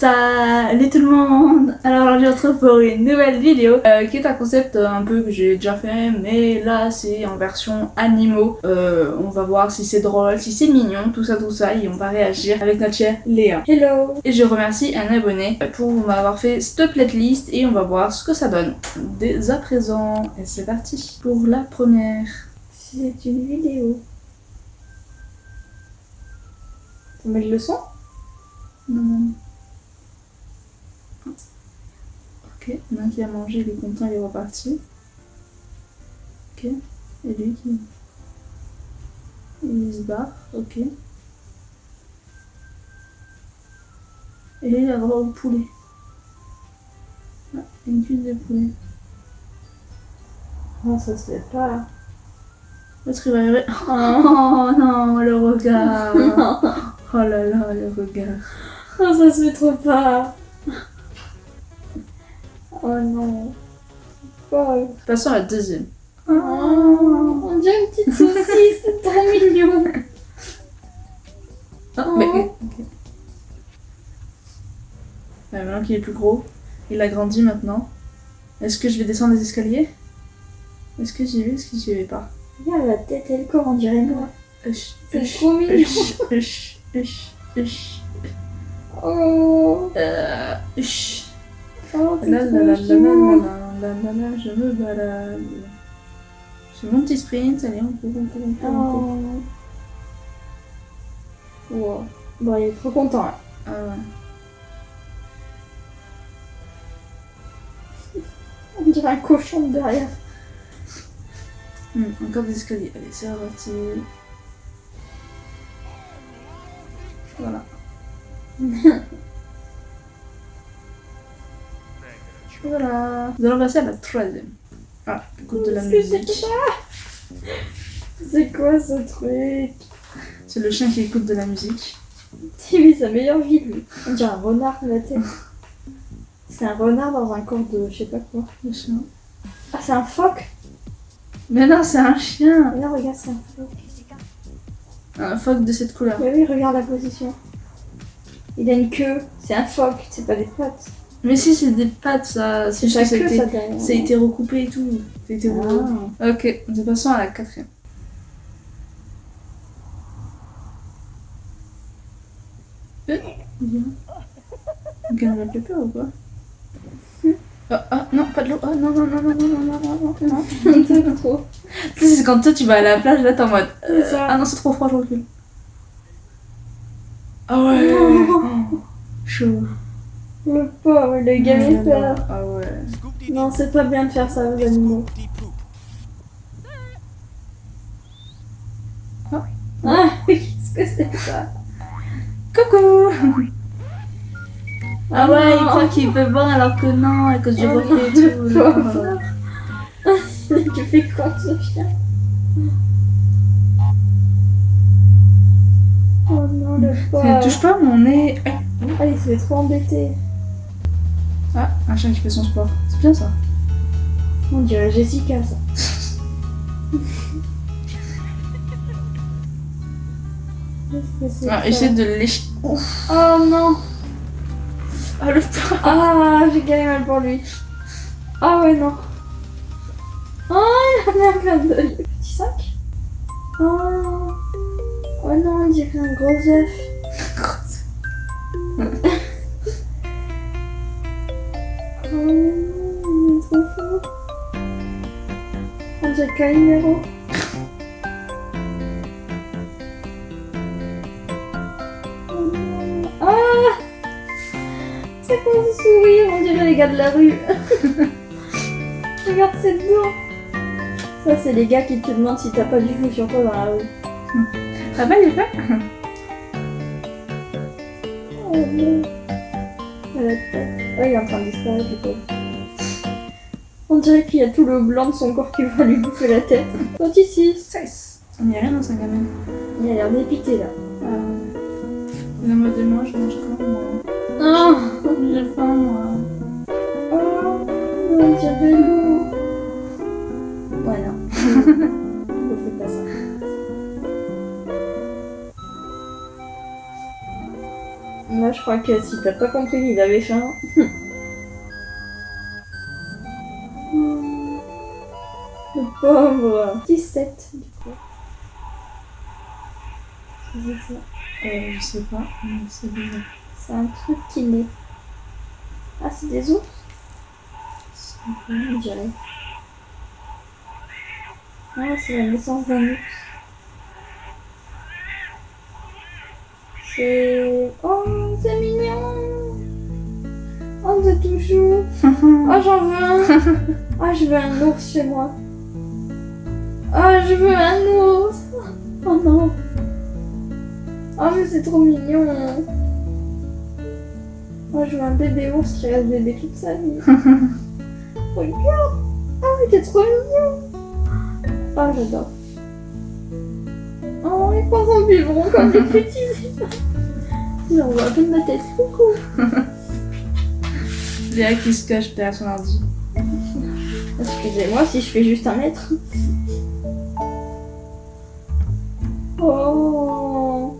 Salut tout le monde Alors aujourd'hui on se retrouve pour une nouvelle vidéo euh, qui est un concept euh, un peu que j'ai déjà fait mais là c'est en version animaux. Euh, on va voir si c'est drôle, si c'est mignon, tout ça tout ça et on va réagir avec notre chère Léa. Hello Et je remercie un abonné pour m'avoir fait cette playlist et on va voir ce que ça donne dès à présent. Et c'est parti pour la première. C'est une vidéo. On met le son? Non, non. Ok, il y en a un qui a mangé, il est content, il est reparti. Ok, et lui qui. Il se barre, ok. Et il a droit au poulet. Ah, une cuisse de poulet. Non, ça se fait pas. L'autre il va arriver. Oh non, le regard. Oh là là, le regard. Non, ça se fait trop pas. Oh non. Oh. Passons à la deuxième. Oh, on dirait une petite saucisse, c'est trop mignon. Ah, Oh. mais. ok. Ouais, maintenant qu'il est plus gros, il a grandi maintenant. Est-ce que je vais descendre les escaliers? Est-ce que j'y vais? Est-ce que j'y vais pas? Regarde la tête et le corps, on dirait moi. C'est trop mignon. Oh, euh. Oh La la la je me balade. J'ai mon petit sprint, allez, on court, on court, on court, on court. Oh. Wow. Bon, il est trop content là. Ah ouais. On dirait un cochon de derrière. Hmm, encore des escaliers. Allez, c'est reparti. Voilà. voilà. Nous allons passer à la troisième. Ah, écoute de la musique. c'est C'est quoi ce truc? C'est le chien qui écoute de la musique. Il vit sa meilleure vie lui. On dirait un renard à la tête. C'est un renard dans un corps de je sais pas quoi. Le chien. Ah, c'est un phoque? Mais non, c'est un chien. Ah Non, regarde, c'est un phoque. Un phoque de cette couleur. Mais oui, regarde la position. Il a une queue. C'est un phoque, c'est pas des pattes. Mais si, c'est des pattes, ça. C'est ça a queue, été- ça a été recoupé et tout. Ah. Ok, nous passons à la quatrième. Euh, va fait peur ou quoi? Ah, ah, non, pas de l'eau. Ah, non, non, non, non, non, non, non, non, non, trop. Tu sais, c'est quand toi tu vas à la plage, là t'es en mode. euh, ah non, c'est trop froid, je recule. Ah ouais Chaud. Le pauvre, le Ah est là peur. Ah ouais. Non, c'est pas bien de faire ça aux animaux. Ah. Ah qu'est-ce que c'est ça? Coucou Ah ouais, il croit qu'il peut boire alors que non, à cause du Oh reflet et tout. Tu fais quoi ce chien? Oh non, le Ne pauvre. touche pas mon nez. Ah, il se fait trop embêter. Ah, un chien qui fait son sport. C'est bien ça. On dirait Jessica, ça. Ah, essaie de lécher. Oh non Ah, le. Ah, j'ai gagné mal pour lui. Ah ouais, non. Oh, il en a plein de... Petit sac Oh. Oh non, on dirait un gros œuf. On dirait. Oh non. Ah C'est quoi ce sourire On dirait les gars de la rue. Regarde cette dents. Ça, c'est les gars qui te demandent si t'as pas du chou sur toi dans la rue. Ça va, les Oh non. La tête. Oh, il est en train de disparaître, le pauvre. On dirait qu'il y a tout le blanc de son corps qui va lui bouffer la tête. Toi, ici. Cesse. Il n'y a rien dans sa gamelle. Il a l'air dépité, là. Euh... De moi, je mange quand moi. Je crois que si t'as pas compris qu'il avait faim. Le pauvre 17 du coup. C'est ça. Euh, je sais pas, mais c'est bizarre. C'est un truc qui naît. Ah, c'est des ours On dirait. Ah, c'est la naissance d'un ours. C'est... Oh, c'est mignon. Oh, c'est tout chou Oh, j'en veux un. Ah, je veux un ours chez moi. Ah, je veux un ours. Oh non. Oh, mais c'est trop mignon. Moi, je veux un bébé ours qui reste bébé toute sa vie. Regarde. Ah, il est trop mignon. Ah, j'adore. Oh, il prend son biberon comme des petits Il envoie à peine ma tête. Coucou Léa qui se cache derrière son ordi. Excusez-moi si je fais juste un être. Oh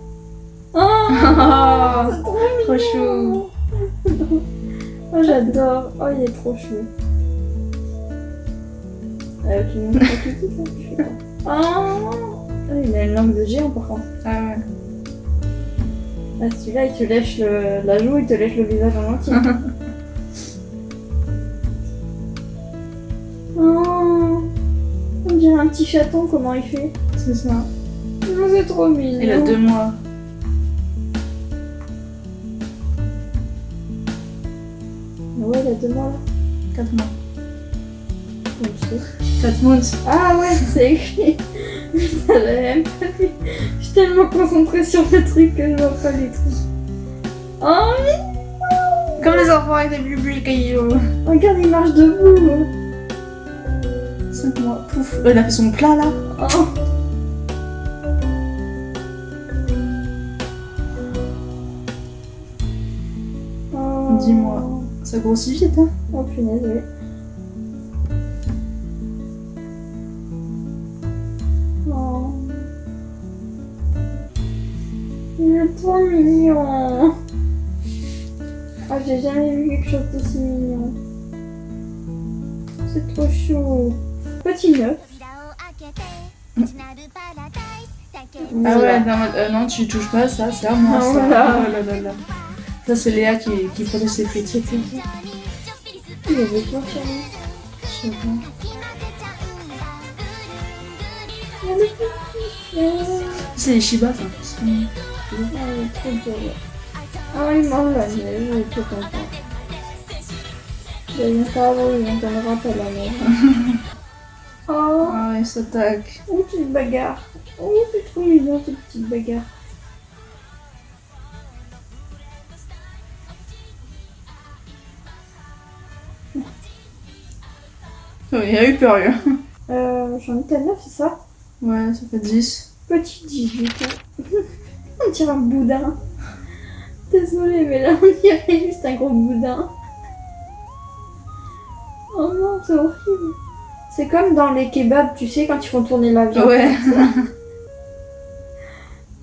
Oh trop chou Oh, j'adore. Oh, il est trop chou. Euh, de là Je sais pas. Oh Ah, il a une langue de géant par contre. Ah ouais. Ah, celui-là, il te lèche le... la joue, il te lèche le visage en entier. oh On dirait un petit chaton, comment il fait C'est ça. Oh, C'est trop mignon. Il a deux mois. Ah Ouais, il a deux mois là. Quatre mois. Quatre months. Ah ouais, c'est écrit. J'avais même pas. Je suis tellement concentrée sur le truc que je vois pas les trucs. Oh, mais Comme les enfants avec des bubus cailloux. regarde, il marche debout. 5 mois. Pouf. Euh, il a fait son plat là. Oh. Dis-moi. Ça grossit vite, hein. Oh punaise, oui. Trop mignon. Ah, j'ai jamais vu quelque chose d'aussi mignon. C'est trop chou. Petit neuf. Ah ouais, non, euh, non, tu touches pas ça, c'est à moi Ah, ça. voilà. Oh là là là. Ça, c'est Léa qui, qui protège ses frites. Il avait quoi lui Je sais pas. C'est les Shiba, ça. C'est- Ah, il est trop beau. Ah, il mange la neige, il est trop content. Il pas beau, il entendra pas la neige. Oh, Ah ouais, ça tac. oh, petite bagarre. Oh, c'est trop mignon, cette petite bagarre. Oh, il a eu peur, lui. Euh, j'en étais à 9, c'est ça? Ouais, ça fait 10. Petit 18 ans. on dirait un boudin. Désolée, mais là, on dirait juste un gros boudin. Oh non, c'est horrible. C'est comme dans les kebabs, tu sais, quand ils font tourner la viande. Ouais.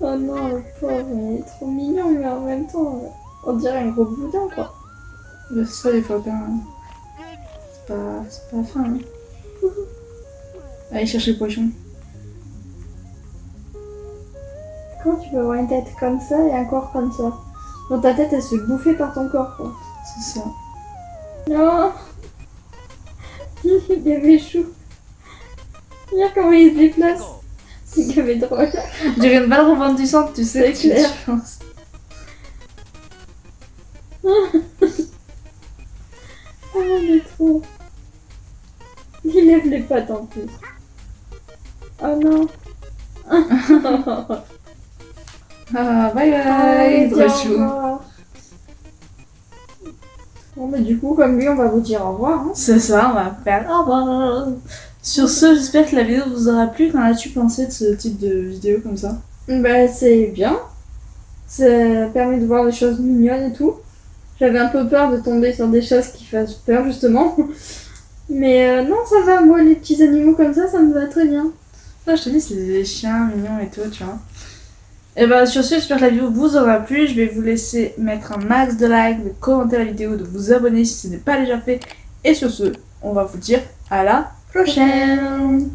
Oh non, le pauvre, il est trop mignon, mais en même temps, on dirait un gros boudin, quoi. Ça, les fois, ben. C'est pas, c'est pas fin. Hein. Allez chercher le poisson. Comment tu peux avoir une tête comme ça et un corps comme ça Dans ta tête, elle se fait bouffer par ton corps, quoi. C'est ça. Non Il y avait chou. Regarde comment il se déplace. C'est gavé drôle. On dirait une balle rebondissante, tu sais. Clair. tu penses. Oh, mais trop. Il lève les pattes en plus. Oh non. Ah, bye bye. Allez, Trop chou. revoir. Bon, mais du coup, comme lui, on va vous dire au revoir. Hein. C'est ça, on va faire au revoir. Sur ce, j'espère que la vidéo vous aura plu. Qu'en as-tu pensé de ce type de vidéo comme ça? Bah, c'est bien. Ça permet de voir des choses mignonnes et tout. J'avais un peu peur de tomber sur des choses qui fassent peur, justement. Mais euh, non, ça va. Moi, les petits animaux comme ça, ça me va très bien. Là, je te dis, c'est des chiens mignons et tout, tu vois. Et bah sur ce, j'espère que la vidéo vous aura plu. Je vais vous laisser mettre un max de likes, de commenter la vidéo, de vous abonner si ce n'est pas déjà fait. Et sur ce, on va vous dire à la prochaine